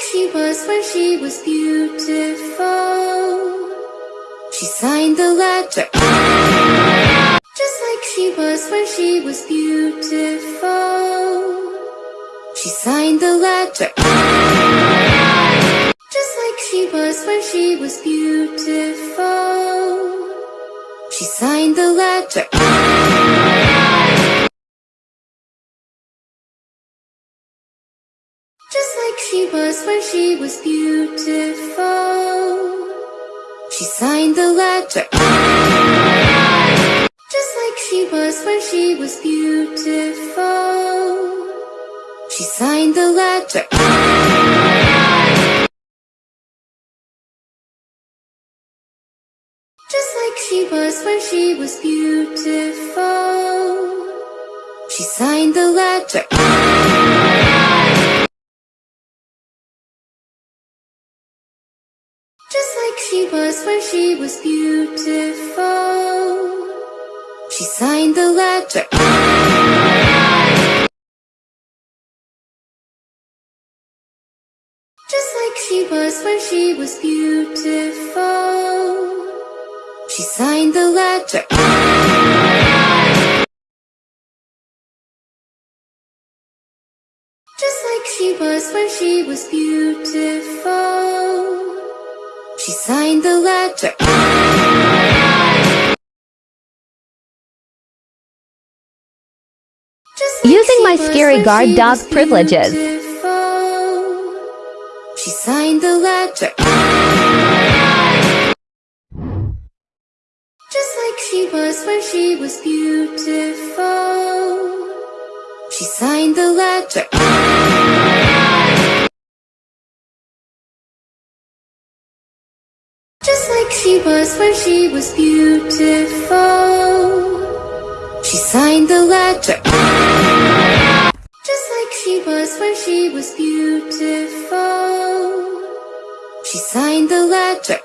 she was when she was beautiful. She signed the letter. Just like she was when she was beautiful. She signed the letter. Just like she was when she was beautiful. She signed the letter. She was when she was beautiful. She signed the letter. Just like she was when she was beautiful. She signed the letter. Just like she was when she was beautiful. She signed the letter. Just like she was when she was beautiful. She signed the letter. Just like she was when she was beautiful. She signed the letter. Just like she was when she was beautiful. She signed the letter. Using my scary guard dog privileges. She signed the letter. Just like she was when she was beautiful. She signed the letter. Just she was when she was beautiful. She signed the letter. Just like she was when she was beautiful. She signed the letter.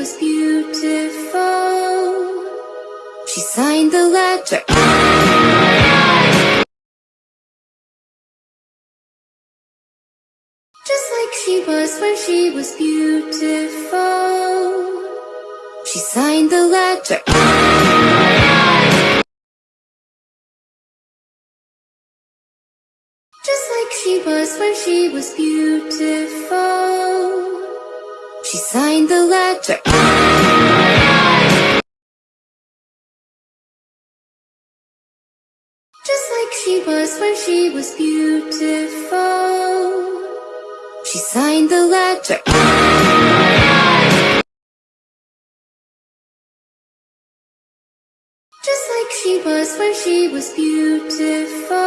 Was beautiful. She signed the letter. Just like she was when she was beautiful. She signed the letter. Just like she was when she was beautiful. She signed the letter. Just like she was when she was beautiful. She signed the letter. Just like she was when she was beautiful.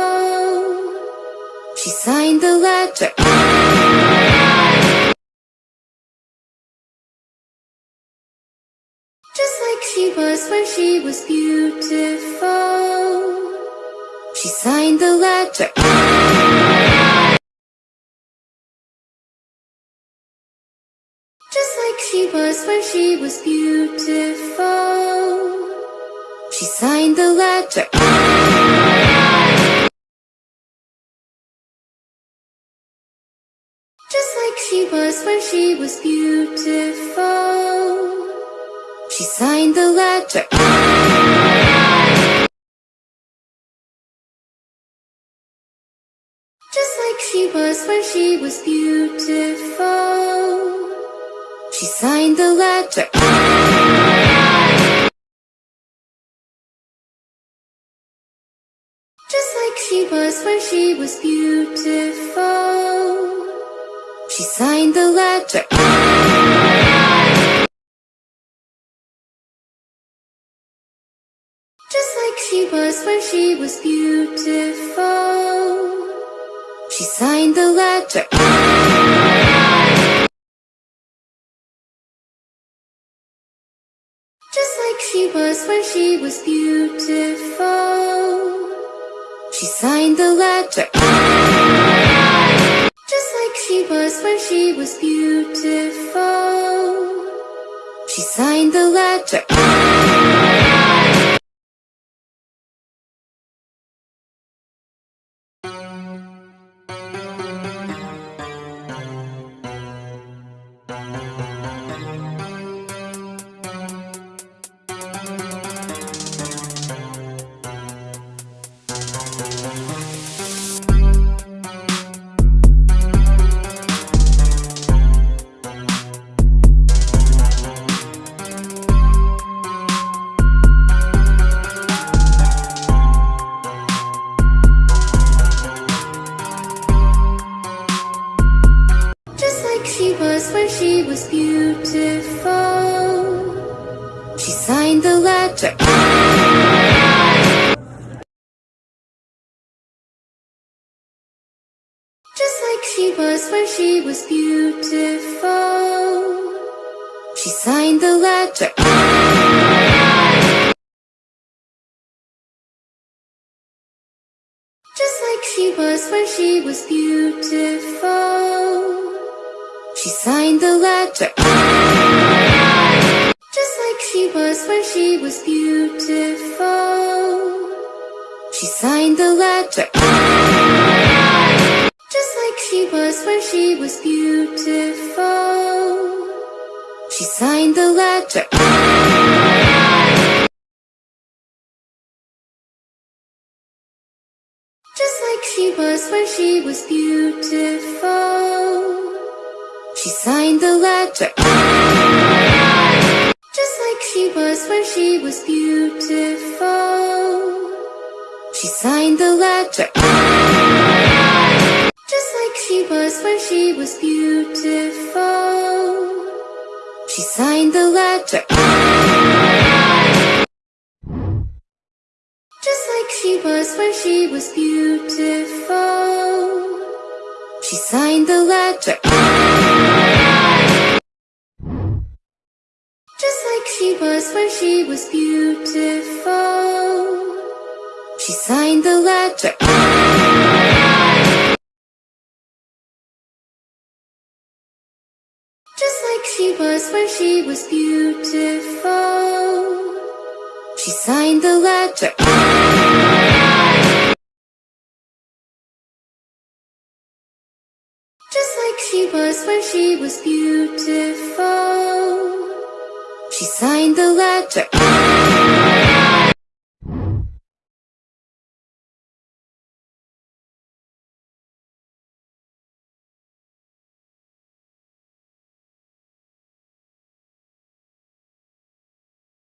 She signed the letter. Was when she was beautiful. She signed the letter. Just like she was when she was beautiful. She signed the letter. Just like she was when she was beautiful. She signed the letter. Just like she was when she was beautiful. She signed the letter. Just like she was when she was beautiful. She signed the letter. Was when she was beautiful. She signed the letter. Just like she was when she was beautiful. She signed the letter. Just like she was when she was beautiful. She signed the letter. She was beautiful. She signed the letter. Just like she was when she was beautiful. She signed the letter. Just like she was when she was beautiful. She signed the letter. Just like she was when she was beautiful. She signed the letter. Just like she was when she was beautiful. She signed the letter. Just like she was when she was beautiful. She signed the letter. Just like she was when she was beautiful. She signed the letter. Just like she was when she was beautiful. She signed the letter. Just like she was when she was beautiful. She signed the letter. Just like she was when she was beautiful. She signed the letter. Just like she was when she was beautiful. She signed the letter. Was when she was beautiful. She signed the letter.